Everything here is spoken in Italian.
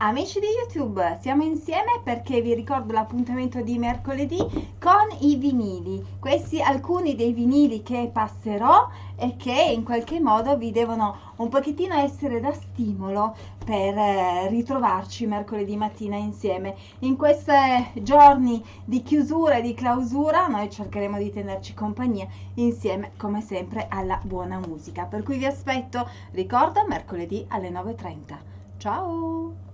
Amici di YouTube, siamo insieme perché vi ricordo l'appuntamento di mercoledì con i vinili. Questi alcuni dei vinili che passerò e che in qualche modo vi devono un pochettino essere da stimolo per eh, ritrovarci mercoledì mattina insieme. In questi giorni di chiusura e di clausura noi cercheremo di tenerci compagnia insieme come sempre alla buona musica. Per cui vi aspetto, ricordo, mercoledì alle 9.30. Ciao!